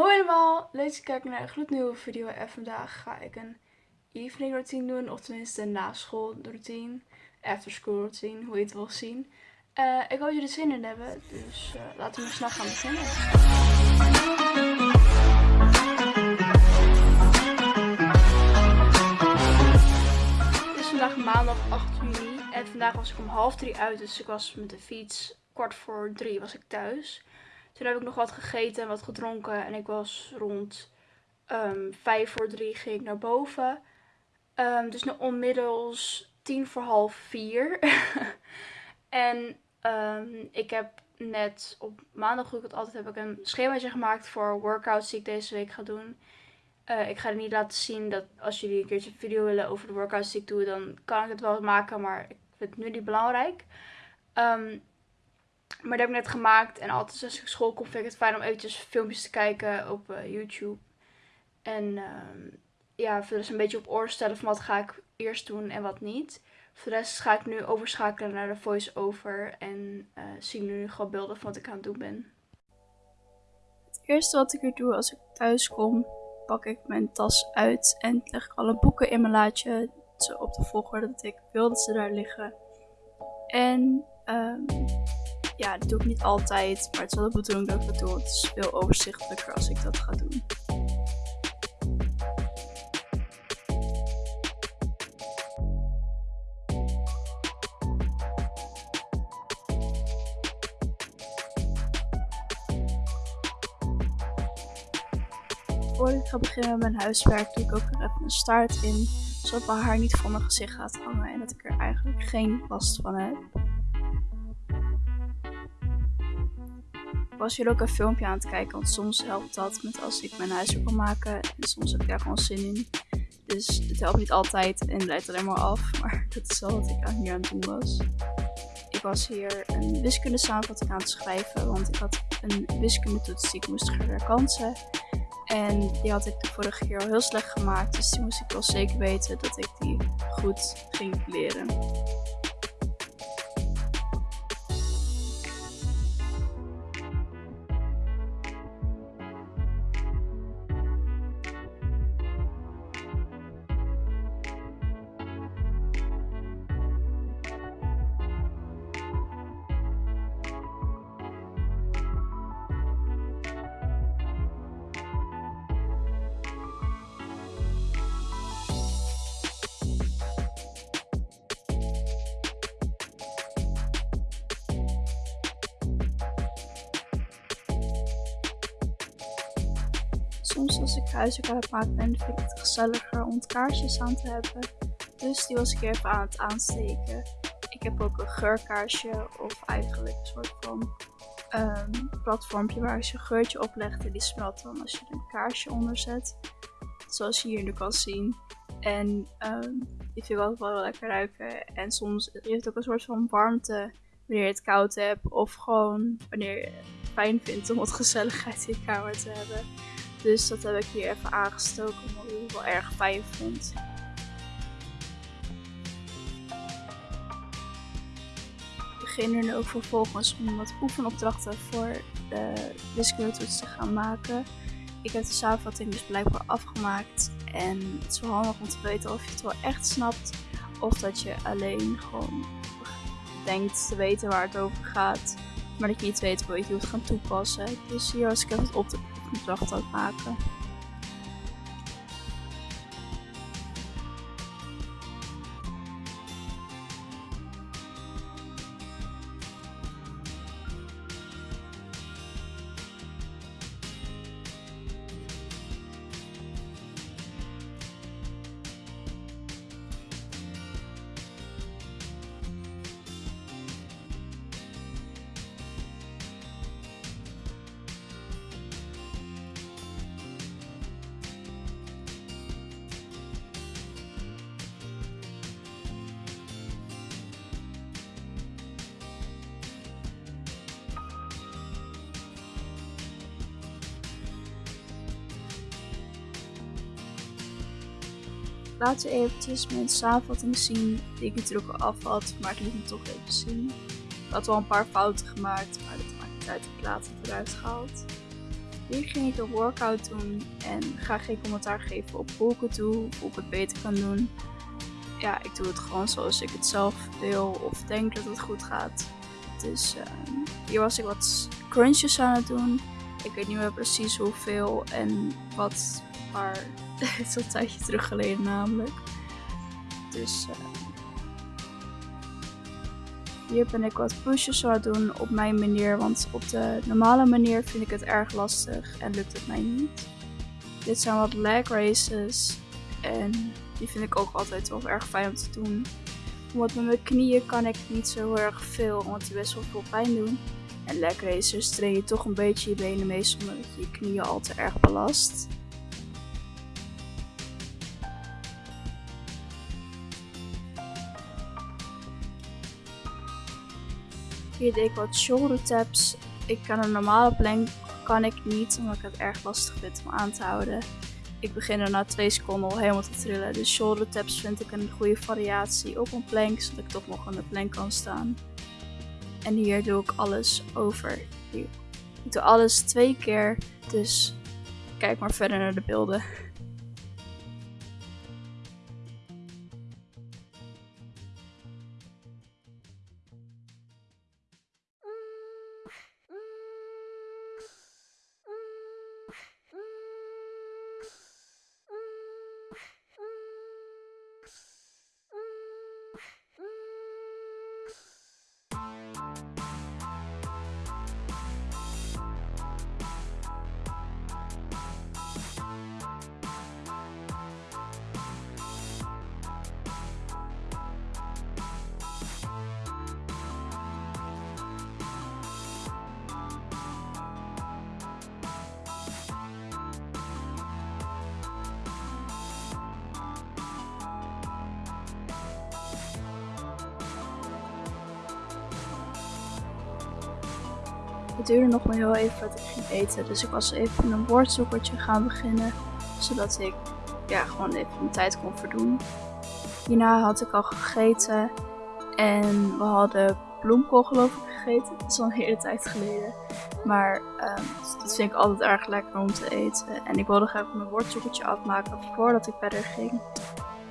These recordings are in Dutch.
Hoi allemaal, leuk dat je kijkt naar een gloednieuwe video en vandaag ga ik een evening routine doen, of tenminste een naschool routine, after school routine, hoe je het wil zien. Uh, ik hoop dat jullie er zin in hebben, dus uh, laten we snel gaan beginnen. Het is vandaag maandag 8 juni en vandaag was ik om half drie uit, dus ik was met de fiets kwart voor drie was ik thuis. Toen heb ik nog wat gegeten en wat gedronken. En ik was rond um, vijf voor drie ging ik naar boven. Um, dus nu onmiddels tien voor half vier. en um, ik heb net op maandag, hoe ik het altijd heb, ik een schemaatje gemaakt voor workouts die ik deze week ga doen. Uh, ik ga het niet laten zien dat als jullie een keertje een video willen over de workouts die ik doe, dan kan ik het wel maken, maar ik vind het nu niet belangrijk. Um, maar dat heb ik net gemaakt. En altijd als ik school kom vind ik het fijn om eventjes filmpjes te kijken op uh, YouTube. En uh, ja, voor een beetje op oor stellen van wat ga ik eerst doen en wat niet. Voor de rest ga ik nu overschakelen naar de voice-over. En uh, zien nu gewoon beelden van wat ik aan het doen ben. Het eerste wat ik weer doe als ik thuis kom, pak ik mijn tas uit en leg ik alle boeken in mijn laadje. Op de volgorde dat ik wil dat ze daar liggen. En um, ja, dat doe ik niet altijd, maar het is wel de bedoeling dat ik dat doe. Het is veel overzichtelijker als ik dat ga doen. Voordat ik ga beginnen met mijn huiswerk, doe ik ook er even een start in. Zodat mijn haar niet voor mijn gezicht gaat hangen en dat ik er eigenlijk geen last van heb. Was hier ook een filmpje aan het kijken, want soms helpt dat met als ik mijn huiswerk wil maken. En soms heb ik daar gewoon zin in. Dus het helpt niet altijd en leidt alleen maar af. Maar dat is wel wat ik hier aan het doen was. Ik was hier een wiskunde samenvatting aan het schrijven, want ik had een wiskundetoets die ik moest herkansen. En die had ik de vorige keer al heel slecht gemaakt, dus die moest ik wel zeker weten dat ik die goed ging leren. Soms als ik huiswerk aan het maken ben, vind ik het gezelliger om kaarsjes aan te hebben. Dus die was ik even aan het aansteken. Ik heb ook een geurkaarsje of eigenlijk een soort van um, platformpje waar je een geurtje oplegt en die smelt dan als je er een kaarsje onder zet. Zoals je hier nu kan zien. En die vind ik altijd wel lekker ruiken. En soms heeft het ook een soort van warmte wanneer je het koud hebt. Of gewoon wanneer je het fijn vindt om wat gezelligheid in je kamer te hebben. Dus dat heb ik hier even aangestoken, omdat ik het wel erg fijn vond. Ik begin er nu ook vervolgens om wat oefenopdrachten voor de wiskundetoets te gaan maken. Ik heb de samenvatting dus blijkbaar afgemaakt. En het is wel handig om te weten of je het wel echt snapt. Of dat je alleen gewoon denkt te weten waar het over gaat. Maar dat je niet weet hoe je het gaan toepassen. Dus hier was ik even op de opdracht ook maken. Laten we eventjes mijn samenvatting zien die ik natuurlijk al af had, maar ik liet hem toch even zien. Ik had wel een paar fouten gemaakt, maar dat maakt niet uit, ik laat het eruit gehaald. Hier ging ik een workout doen en ga geen commentaar geven op hoe ik het doe of ik het beter kan doen. Ja, ik doe het gewoon zoals ik het zelf wil of denk dat het goed gaat. Dus uh, hier was ik wat crunches aan het doen. Ik weet niet meer precies hoeveel en wat, maar het is een tijdje terug geleden namelijk. Dus uh, hier ben ik wat pushes aan doen op mijn manier, want op de normale manier vind ik het erg lastig en lukt het mij niet. Dit zijn wat leg races en die vind ik ook altijd wel erg fijn om te doen. Want met mijn knieën kan ik niet zo erg veel, want die best wel veel pijn doen. En leg races train je toch een beetje je benen mee zonder dat je je knieën al te erg belast. Hier deed ik wat shoulder taps. Ik kan een normale plank kan ik niet, omdat ik het erg lastig vind om aan te houden. Ik begin er na 2 seconden al helemaal te trillen. Dus shoulder taps vind ik een goede variatie op een plank, zodat ik toch nog aan de plank kan staan. En hier doe ik alles over. Ik doe alles twee keer, dus kijk maar verder naar de beelden. Het duurde nog maar heel even voordat ik ging eten. Dus ik was even een woordzoekertje gaan beginnen. Zodat ik ja, gewoon even mijn tijd kon verdoen. Hierna had ik al gegeten. En we hadden bloemkool geloof ik gegeten. Dat is al een hele tijd geleden. Maar um, dat vind ik altijd erg lekker om te eten. En ik wilde graag mijn woordzoekertje afmaken voordat ik verder ging.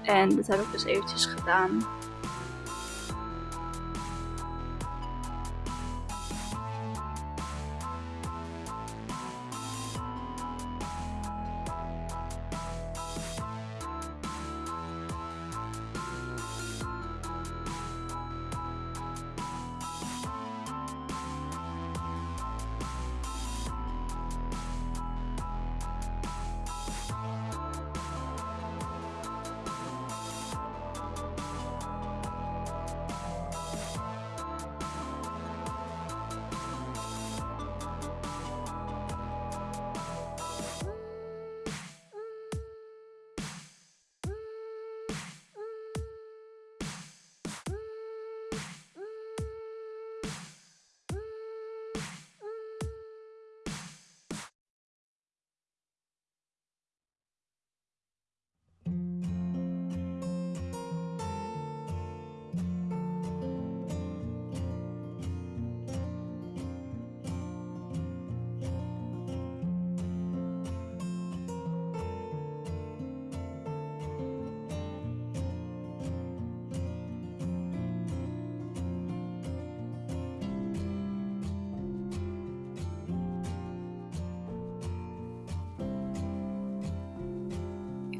En dat heb ik dus eventjes gedaan.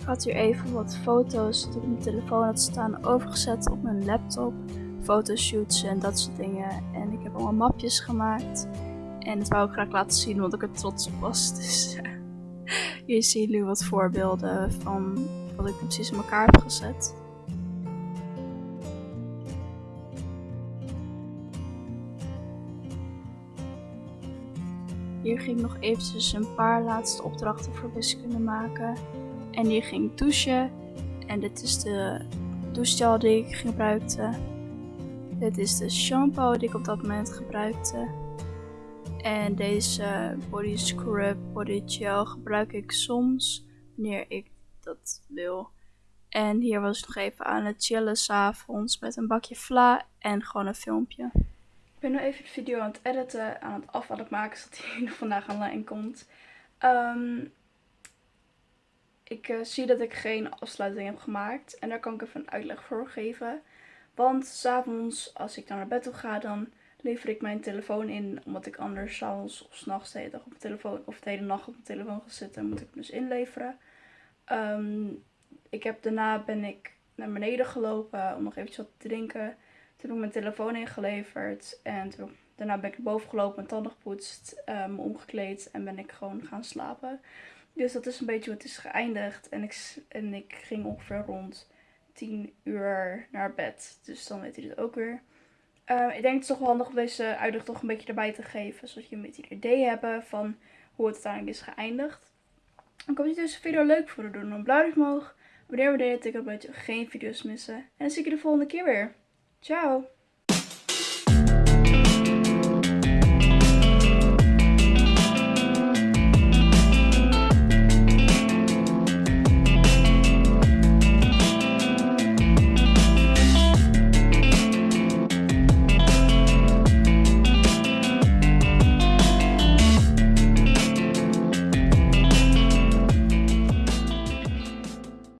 Ik had hier even wat foto's die ik mijn telefoon had staan overgezet op mijn laptop. Fotoshoots en dat soort dingen. En ik heb allemaal mapjes gemaakt. En dat wou ik graag laten zien, want ik er trots op was. Dus hier zien jullie wat voorbeelden van wat ik precies in elkaar heb gezet. Hier ging ik nog eventjes een paar laatste opdrachten voor wiskunde maken. En die ging douchen. En dit is de douchegel die ik gebruikte. Dit is de shampoo die ik op dat moment gebruikte. En deze body scrub body gel gebruik ik soms wanneer ik dat wil. En hier was ik nog even aan het chillen s'avonds met een bakje vla en gewoon een filmpje. Ik ben nu even de video aan het editen, aan het af maken, zodat hij vandaag online komt. Ehm, ik eh, zie dat ik geen afsluiting heb gemaakt. En daar kan ik even een uitleg voor geven. Want s'avonds, als ik dan naar bed toe ga, dan lever ik mijn telefoon in. Omdat ik anders s'avonds of s'nachts de hele dag op mijn telefoon, of de hele nacht op mijn telefoon ga zitten, moet ik hem dus inleveren. Ehm, ik heb, daarna ben ik naar beneden gelopen om nog eventjes wat te drinken. Toen heb ik mijn telefoon ingeleverd. En daarna ben ik naar boven gelopen, mijn tanden gepoetst, um, omgekleed en ben ik gewoon gaan slapen. Dus dat is een beetje hoe het is geëindigd. En ik, en ik ging ongeveer rond 10 uur naar bed. Dus dan weet hij het ook weer. Uh, ik denk het is toch wel handig om deze uitleg toch een beetje erbij te geven. Zodat je een beetje een idee hebt van hoe het uiteindelijk is geëindigd. Ik hoop dat je deze video leuk voor doen. Dan blauw omhoog. Wanneer we deden, ik dat je geen video's missen. En dan zie ik je de volgende keer weer. Ciao!